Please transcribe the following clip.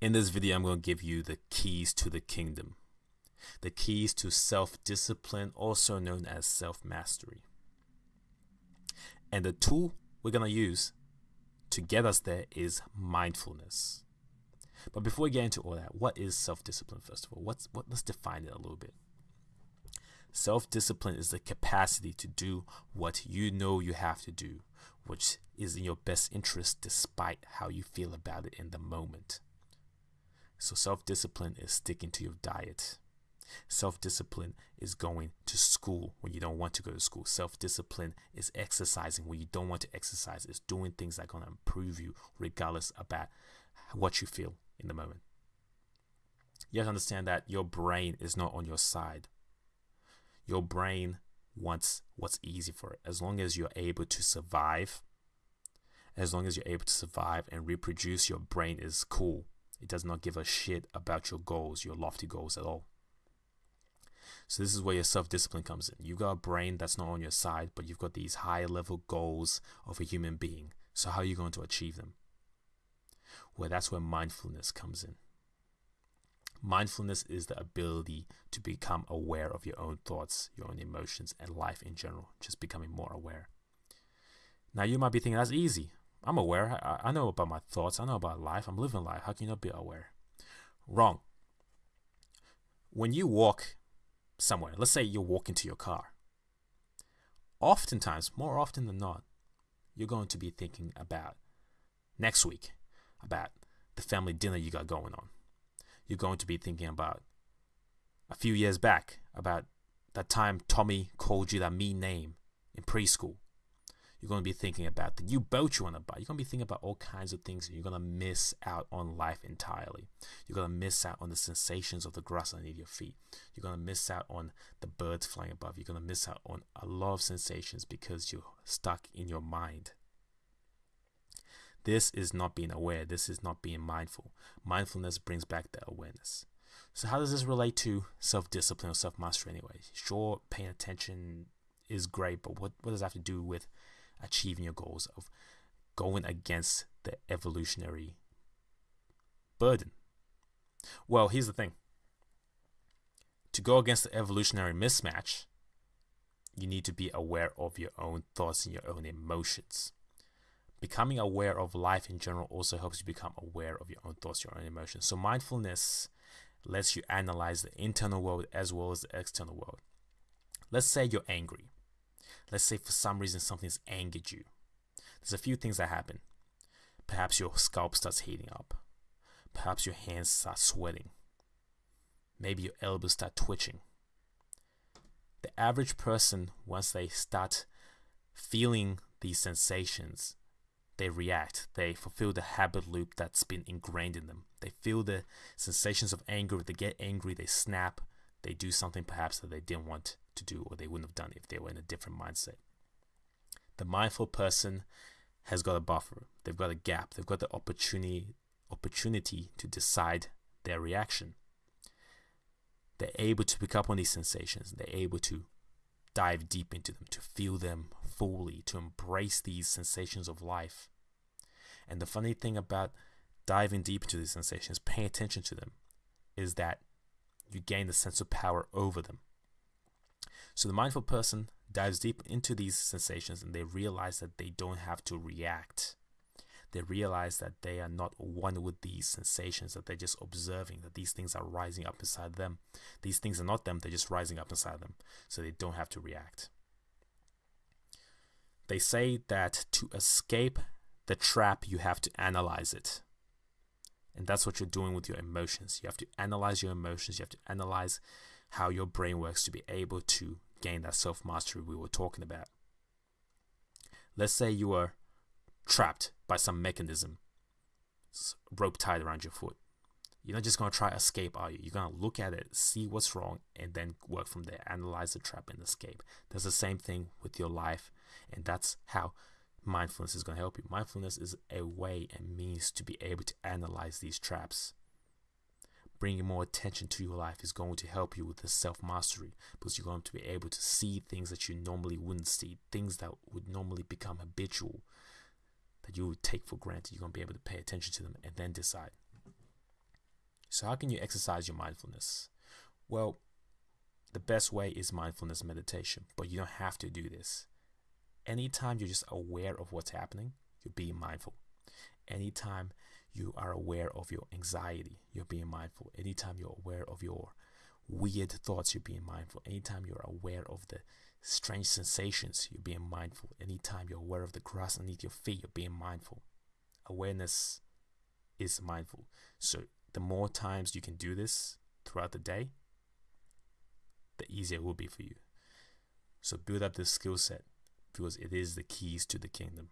In this video, I'm going to give you the keys to the kingdom. The keys to self-discipline, also known as self-mastery. And the tool we're going to use to get us there is mindfulness. But before we get into all that, what is self-discipline first of all? What's what let's define it a little bit. Self-discipline is the capacity to do what you know you have to do, which is in your best interest despite how you feel about it in the moment. So self-discipline is sticking to your diet. Self-discipline is going to school when you don't want to go to school. Self-discipline is exercising when you don't want to exercise. It's doing things that are going to improve you regardless about what you feel in the moment. You have to understand that your brain is not on your side. Your brain wants what's easy for it. As long as you're able to survive, as long as you're able to survive and reproduce, your brain is cool. It does not give a shit about your goals, your lofty goals at all. So this is where your self-discipline comes in. You've got a brain that's not on your side, but you've got these high level goals of a human being. So how are you going to achieve them? Well, that's where mindfulness comes in. Mindfulness is the ability to become aware of your own thoughts, your own emotions, and life in general, just becoming more aware. Now, you might be thinking that's easy. I'm aware. I, I know about my thoughts. I know about life. I'm living life. How can you not be aware? Wrong. When you walk somewhere, let's say you walk into your car, oftentimes, more often than not, you're going to be thinking about next week, about the family dinner you got going on. You're going to be thinking about a few years back, about that time Tommy called you that mean name in preschool you're going to be thinking about the new boat you want to buy. You're going to be thinking about all kinds of things. You're going to miss out on life entirely. You're going to miss out on the sensations of the grass underneath your feet. You're going to miss out on the birds flying above. You're going to miss out on a lot of sensations because you're stuck in your mind. This is not being aware. This is not being mindful. Mindfulness brings back that awareness. So, how does this relate to self discipline or self mastery anyway? Sure, paying attention is great, but what, what does that have to do with achieving your goals, of going against the evolutionary burden. Well, here's the thing to go against the evolutionary mismatch, you need to be aware of your own thoughts and your own emotions. Becoming aware of life in general also helps you become aware of your own thoughts, your own emotions. So, mindfulness lets you analyze the internal world as well as the external world. Let's say you're angry. Let's say for some reason something's angered you. There's a few things that happen. Perhaps your scalp starts heating up. Perhaps your hands start sweating. Maybe your elbows start twitching. The average person, once they start feeling these sensations, they react. They fulfill the habit loop that's been ingrained in them. They feel the sensations of anger. They get angry, they snap, they do something perhaps that they didn't want to do or they wouldn't have done if they were in a different mindset. The mindful person has got a buffer. They've got a gap. They've got the opportunity opportunity to decide their reaction. They're able to pick up on these sensations. They're able to dive deep into them, to feel them fully, to embrace these sensations of life. And the funny thing about diving deep into these sensations, paying attention to them, is that you gain a sense of power over them. So the mindful person dives deep into these sensations and they realize that they don't have to react. They realize that they are not one with these sensations, that they're just observing that these things are rising up inside them. These things are not them, they're just rising up inside them. So they don't have to react. They say that to escape the trap, you have to analyze it. And that's what you're doing with your emotions. You have to analyze your emotions. You have to analyze how your brain works to be able to gain that self mastery we were talking about. Let's say you are trapped by some mechanism, rope tied around your foot. You're not just going to try escape, are you? You're going to look at it, see what's wrong, and then work from there. Analyze the trap and escape. That's the same thing with your life, and that's how mindfulness is going to help you. Mindfulness is a way and means to be able to analyze these traps. Bringing more attention to your life is going to help you with the self mastery because you're going to be able to see things that you normally wouldn't see, things that would normally become habitual, that you would take for granted. You're going to be able to pay attention to them and then decide. So, how can you exercise your mindfulness? Well, the best way is mindfulness meditation, but you don't have to do this. Anytime you're just aware of what's happening, you're being mindful. Anytime you are aware of your anxiety, you're being mindful. Anytime you're aware of your weird thoughts, you're being mindful. Anytime you're aware of the strange sensations, you're being mindful. Anytime you're aware of the grass underneath your feet, you're being mindful. Awareness is mindful. So the more times you can do this throughout the day, the easier it will be for you. So build up this skill set because it is the keys to the kingdom.